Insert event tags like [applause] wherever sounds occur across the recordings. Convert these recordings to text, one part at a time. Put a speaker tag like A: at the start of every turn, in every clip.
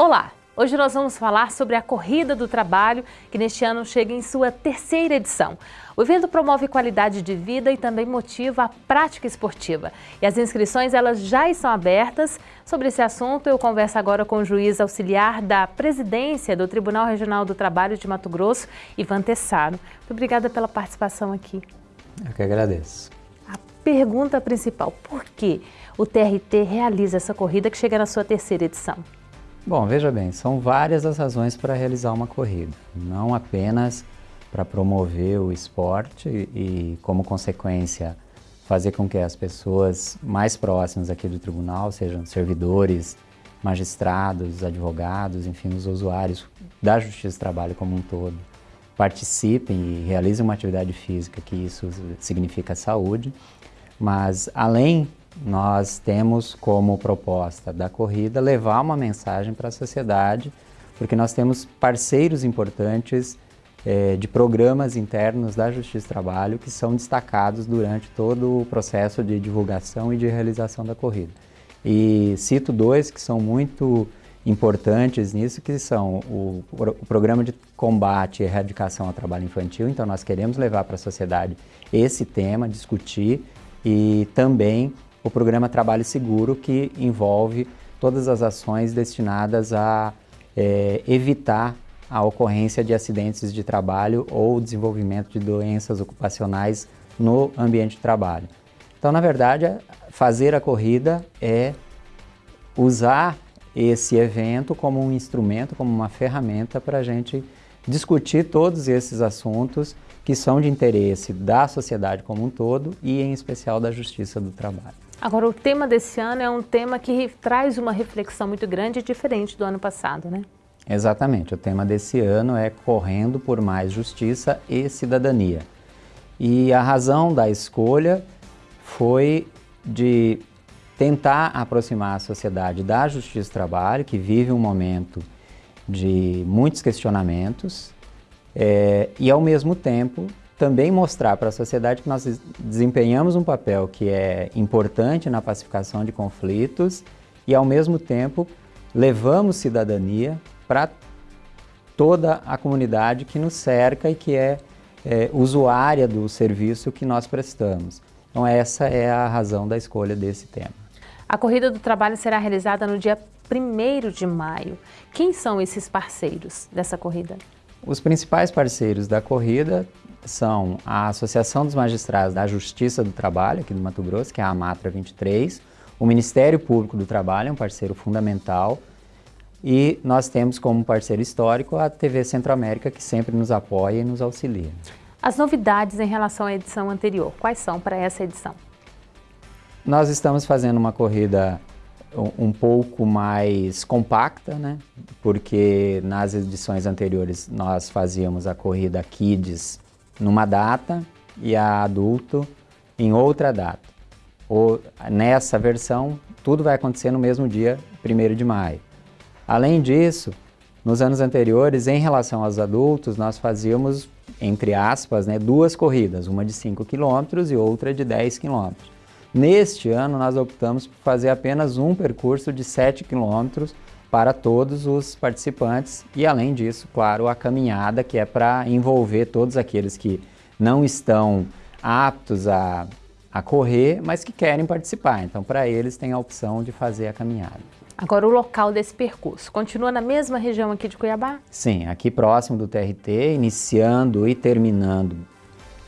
A: Olá! Hoje nós vamos falar sobre a Corrida do Trabalho, que neste ano chega em sua terceira edição. O evento promove qualidade de vida e também motiva a prática esportiva. E as inscrições elas já estão abertas. Sobre esse assunto, eu converso agora com o juiz auxiliar da presidência do Tribunal Regional do Trabalho de Mato Grosso, Ivan Tessaro. Muito obrigada pela participação aqui.
B: Eu que agradeço.
A: A pergunta principal, por que o TRT realiza essa corrida que chega na sua terceira edição?
B: Bom, veja bem, são várias as razões para realizar uma corrida. Não apenas para promover o esporte e, como consequência, fazer com que as pessoas mais próximas aqui do tribunal, sejam servidores, magistrados, advogados, enfim, os usuários da Justiça do Trabalho como um todo, participem e realizem uma atividade física, que isso significa saúde, mas além nós temos como proposta da corrida levar uma mensagem para a sociedade, porque nós temos parceiros importantes eh, de programas internos da Justiça do Trabalho que são destacados durante todo o processo de divulgação e de realização da corrida. E cito dois que são muito importantes nisso, que são o, o programa de combate e erradicação ao trabalho infantil, então nós queremos levar para a sociedade esse tema, discutir, e também o programa Trabalho Seguro, que envolve todas as ações destinadas a é, evitar a ocorrência de acidentes de trabalho ou desenvolvimento de doenças ocupacionais no ambiente de trabalho. Então, na verdade, fazer a corrida é usar esse evento como um instrumento, como uma ferramenta para a gente discutir todos esses assuntos que são de interesse da sociedade como um todo e, em especial, da justiça do trabalho.
A: Agora, o tema desse ano é um tema que traz uma reflexão muito grande e diferente do ano passado, né?
B: Exatamente. O tema desse ano é Correndo por Mais Justiça e Cidadania. E a razão da escolha foi de tentar aproximar a sociedade da justiça do trabalho, que vive um momento de muitos questionamentos, é, e ao mesmo tempo também mostrar para a sociedade que nós desempenhamos um papel que é importante na pacificação de conflitos e, ao mesmo tempo, levamos cidadania para toda a comunidade que nos cerca e que é, é, usuária do serviço que nós prestamos. Então, essa é a razão da escolha desse tema.
A: A Corrida do Trabalho será realizada no dia 1 de maio. Quem são esses parceiros dessa corrida?
B: Os principais parceiros da corrida são a Associação dos Magistrados da Justiça do Trabalho, aqui do Mato Grosso, que é a AMATRA 23, o Ministério Público do Trabalho, é um parceiro fundamental, e nós temos como parceiro histórico a TV Centro-América, que sempre nos apoia e nos auxilia.
A: As novidades em relação à edição anterior, quais são para essa edição?
B: Nós estamos fazendo uma corrida um pouco mais compacta, né? porque nas edições anteriores nós fazíamos a corrida Kids numa data e a adulto em outra data. Ou, nessa versão, tudo vai acontecer no mesmo dia, 1 de maio. Além disso, nos anos anteriores, em relação aos adultos, nós fazíamos, entre aspas, né, duas corridas, uma de 5 km e outra de 10 km. Neste ano, nós optamos por fazer apenas um percurso de 7 km para todos os participantes e, além disso, claro, a caminhada, que é para envolver todos aqueles que não estão aptos a, a correr, mas que querem participar. Então, para eles, tem a opção de fazer a caminhada.
A: Agora, o local desse percurso continua na mesma região aqui de Cuiabá?
B: Sim, aqui próximo do TRT, iniciando e terminando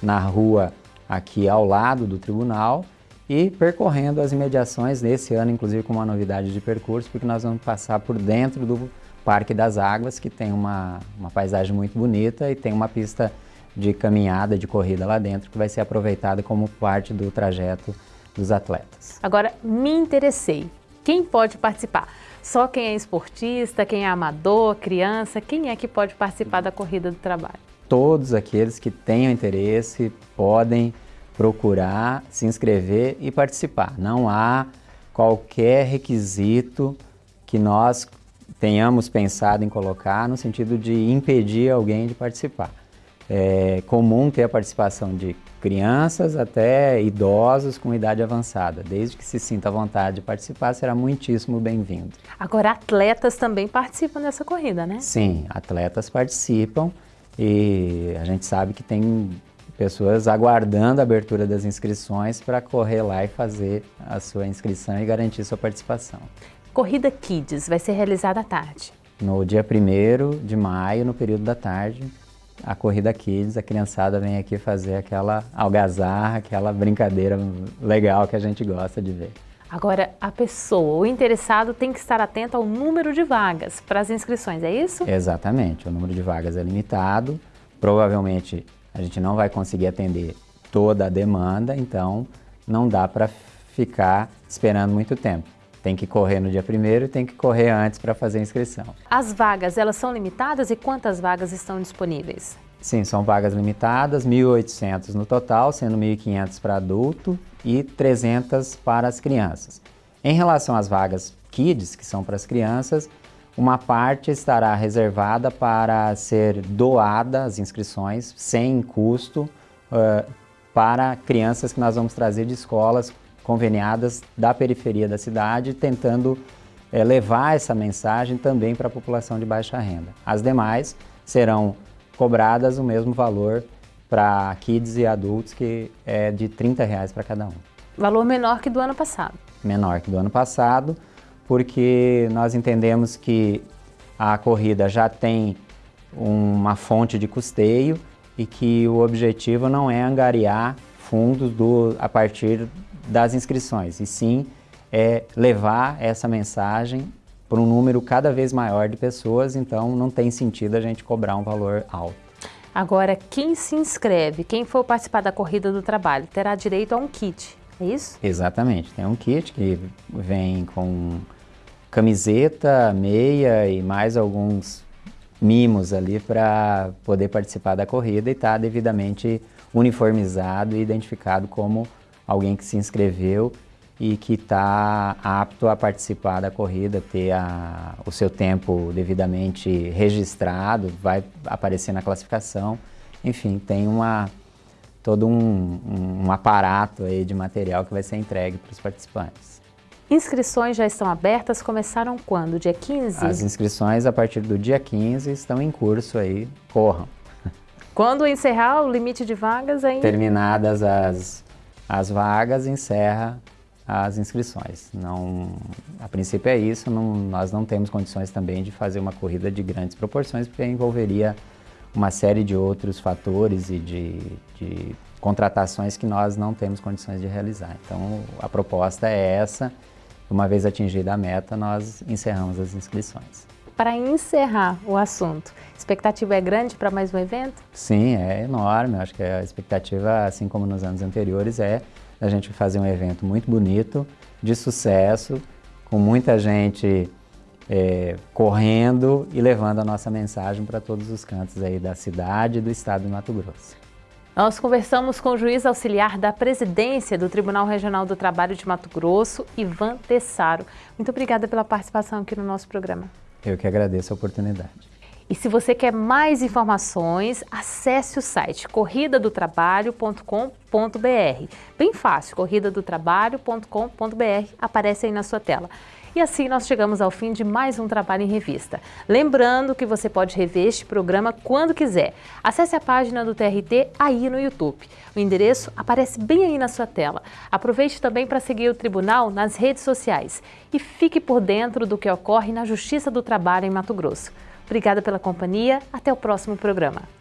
B: na rua aqui ao lado do tribunal e percorrendo as imediações nesse ano, inclusive com uma novidade de percurso, porque nós vamos passar por dentro do Parque das Águas, que tem uma, uma paisagem muito bonita e tem uma pista de caminhada, de corrida lá dentro, que vai ser aproveitada como parte do trajeto dos atletas.
A: Agora, me interessei. Quem pode participar? Só quem é esportista, quem é amador, criança, quem é que pode participar da corrida do trabalho?
B: Todos aqueles que tenham interesse podem procurar, se inscrever e participar. Não há qualquer requisito que nós tenhamos pensado em colocar no sentido de impedir alguém de participar. é comum ter a participação de crianças até idosos com idade avançada. Desde que se sinta à vontade de participar, será muitíssimo bem-vindo.
A: Agora, atletas também participam dessa corrida, né?
B: Sim, atletas participam e a gente sabe que tem pessoas aguardando a abertura das inscrições para correr lá e fazer a sua inscrição e garantir sua participação.
A: Corrida Kids vai ser realizada à tarde.
B: No dia 1 de maio, no período da tarde, a Corrida Kids, a criançada vem aqui fazer aquela algazarra, aquela brincadeira legal que a gente gosta de ver.
A: Agora, a pessoa, o interessado, tem que estar atento ao número de vagas para as inscrições, é isso?
B: Exatamente, o número de vagas é limitado, provavelmente a gente não vai conseguir atender toda a demanda, então não dá para ficar esperando muito tempo. Tem que correr no dia primeiro e tem que correr antes para fazer a inscrição.
A: As vagas, elas são limitadas e quantas vagas estão disponíveis?
B: Sim, são vagas limitadas, 1.800 no total, sendo 1.500 para adulto e 300 para as crianças. Em relação às vagas Kids, que são para as crianças, uma parte estará reservada para ser doada, as inscrições, sem custo, uh, para crianças que nós vamos trazer de escolas conveniadas da periferia da cidade, tentando é, levar essa mensagem também para a população de baixa renda. As demais serão cobradas o mesmo valor para kids e adultos, que é de 30 reais para cada um.
A: Valor menor que do ano passado.
B: Menor que do ano passado, porque nós entendemos que a corrida já tem uma fonte de custeio e que o objetivo não é angariar fundos do, a partir das inscrições, e sim é levar essa mensagem para um número cada vez maior de pessoas, então não tem sentido a gente cobrar um valor alto.
A: Agora, quem se inscreve, quem for participar da Corrida do Trabalho, terá direito a um kit, é isso?
B: Exatamente, tem um kit que vem com camiseta, meia e mais alguns mimos ali para poder participar da corrida e estar tá devidamente uniformizado e identificado como alguém que se inscreveu e que está apto a participar da corrida, ter a, o seu tempo devidamente registrado, vai aparecer na classificação. Enfim, tem uma, todo um, um aparato aí de material que vai ser entregue para os participantes.
A: Inscrições já estão abertas, começaram quando? Dia 15?
B: As inscrições a partir do dia 15 estão em curso aí, corram. [laughs]
A: Quando encerrar o limite de vagas ainda?
B: Terminadas as as vagas, encerra as inscrições. Não, a princípio é isso, não, nós não temos condições também de fazer uma corrida de grandes proporções, porque envolveria uma série de outros fatores e de, de contratações que nós não temos condições de realizar. Então a proposta é essa, uma vez atingida a meta, nós encerramos as inscrições.
A: Para encerrar o assunto, expectativa é grande para mais um evento?
B: Sim, é enorme. Acho que a expectativa, assim como nos anos anteriores, é a gente fazer um evento muito bonito, de sucesso, com muita gente é, correndo e levando a nossa mensagem para todos os cantos aí da cidade e do estado de Mato Grosso.
A: Nós conversamos com o juiz auxiliar da presidência do Tribunal Regional do Trabalho de Mato Grosso, Ivan Tessaro. Muito obrigada pela participação aqui no nosso programa.
B: Eu que agradeço a oportunidade.
A: E se você quer mais informações, acesse o site corridadotrabalho.com.br. Bem fácil, corridadotrabalho.com.br, aparece aí na sua tela. E assim nós chegamos ao fim de mais um Trabalho em Revista. Lembrando que você pode rever este programa quando quiser. Acesse a página do TRT aí no YouTube. O endereço aparece bem aí na sua tela. Aproveite também para seguir o Tribunal nas redes sociais e fique por dentro do que ocorre na Justiça do Trabalho em Mato Grosso. Obrigada pela companhia, até o próximo programa.